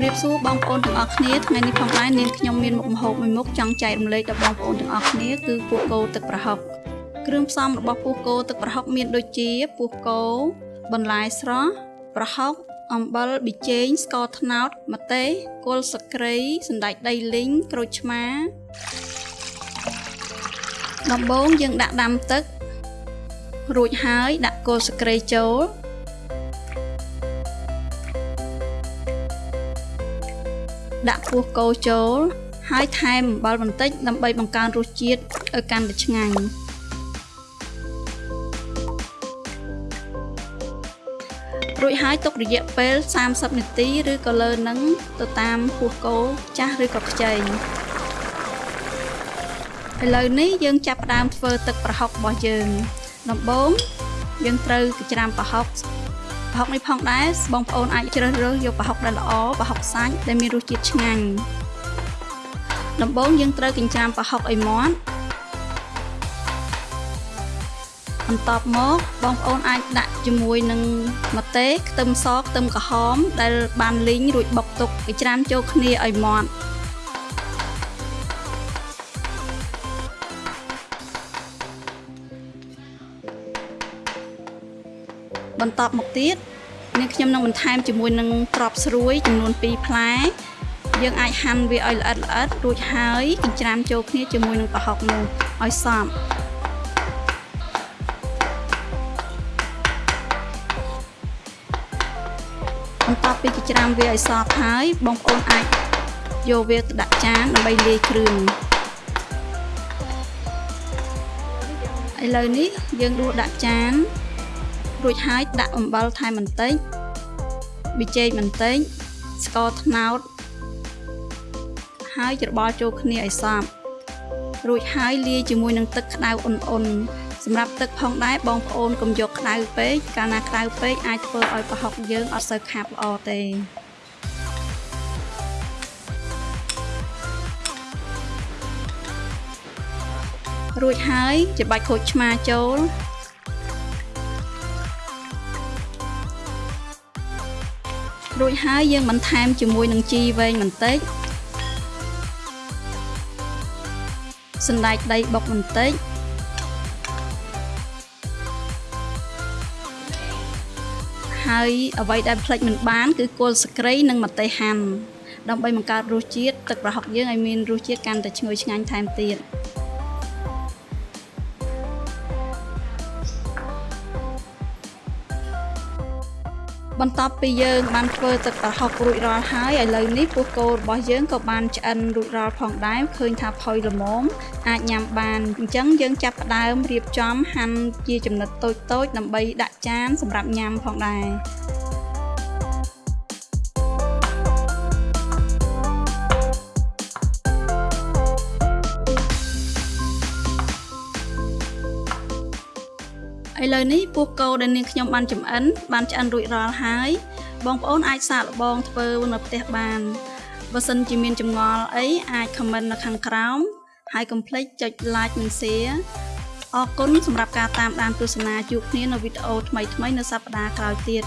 បសួរបងប្អូនទាំងអស់គ្នាថ្ងៃនេះផងដែរនាងខ្ញុំមានមុខម្ហូបមួយមុខចង់ចែករំលែកដល់បងប្អូនទាំងអស់គ្នាគឺពោះគោទឹកប្រហុកគ្រឿងផ្សំរបស់ពោះគោទឹកប្រហុកមានដូចជាពោះគោបន្លែស្រស់ប្រហុកអំបិលប៊ីចេងស្ករត្នោតម្ទេសគល់ស្លឹកគ្រៃសណ្តែកដីលីងក្រូចឆ្មាដំបូងយើងដាក់ដាំទឹករួចហើយដាក់គល់ស្លឹកគ្រៃចូល ដាក់ពោះគោចូល ហើយថែមអំបិលបន្តិចដើម្បីបង្កើនរសជាតិឲ្យកាន់តែឆ្ងាញ់រួចហើយទុករយៈពេល30នាទីឬក៏លើនឹងទៅតាមពោះគោចាស់ឬក៏ខ្ចីឥឡូវនេះយើងចាប់ផ្ដើមធ្វើទឹកប្រហុករបស់យើង ដំបូងយើងត្រូវកច្រាមប្រហុក ប្រហុកនេះផងដែរបងប្អូនអាចជ្រើសរើសយកប្រហុកដែលល្អប្រហុកសាច់ដែលមានរសជាតិឆ្ងាញ់ដំបូងយើងត្រូវចិញ្ច្រាំប្រហុកឲ្យមាត់បន្ទាប់មកបងប្អូនអាចដាក់ជាមួយនឹងម្ទេសខ្ទឹមសខ្ទឹមក្រហមដែលបានលីងរួចបុកទុកចិញ្ច្រាំចូលគ្នាឲ្យមាត់ បន្តមកទៀតនេះខ្ញុំនឹងបន្ថែមជាមួយនឹងក្របស្រួយចំនួន2ផ្លែយើងអាចហាន់វាឲ្យល្អិតល្អិតរួចហើយចិញ្ច្រាំចូលគ្នាជាមួយនឹងប្រហុកនោះឲ្យសព្វបន្ទាប់ពីចិញ្ច្រាំវាឲ្យសព្វហើយបងប្អូនអាចយកវាទៅដាក់ចានដើម្បីលាយគ្រឿងឥឡូវនេះយើងដួសដាក់ចាន រួចហើយដាក់អំបិលថែមបន្តិចប៊ីចេងបន្តិចស្ករត្នោតហើយច្របល់ចូលគ្នាឲ្យសព្វរួចហើយលាយជាមួយនឹងទឹកក្តៅអ៊ុនអ៊ុនសម្រាប់ទឹកផងដែរបងប្អូនកុំយកក្តៅពេកកាលណាក្តៅពេកអាចធ្វើឲ្យប្រហុកយើងអត់សូវខាប់ល្អទេរួចហើយច្របាច់ក្រូចឆ្មាចូល រួចហើយយើងបន្ថែមជាមួយនឹងជីវែងបន្តិចសណ្តែកដីបុកបន្តិចហើយអ្វីដែលផ្លេចមិនបាន គឺគល់ស្ក្រៃនិងម្ទេសហាន់ដើម្បីបង្កើតរសជាតិទឹកប្រហុកយើងឲ្យមានរសជាតិកាន់តែឈ្ងុយឆ្ងាញ់ថែមទៀត បន្ទាប់ពីយើងបានធ្វើទឹកប្រហុករួចរាល់ហើយឥឡូវនេះពោះគោរបស់យើងក៏បានឆ្អិនរួចរាល់ផងដែរឃើញថាផុយល្មមអាចញ៉ាំបានអញ្ចឹងយើងចាប់ផ្ដើមរៀបចំហាន់ជាចំណិតតូចៗដើម្បីដាក់ចានសម្រាប់ញ៉ាំផងដែរ ឥឡូវនេះពោះគោដែលនាងខ្ញុំបានចំអិនបានឆ្អិនរួចរាល់ហើយ បងប្អូនអាចសាកល្បងធ្វើនៅផ្ទះបានបើសិនជាមានចម្ងល់អីអាច comment នៅខាងក្រោមហើយកុំភ្លេចចុច like និង share អរគុណសម្រាប់ការតាមដានទស្សនាជួបគ្នានៅវីដេអូថ្មីៗនៅសប្តាហ៍ក្រោយទៀត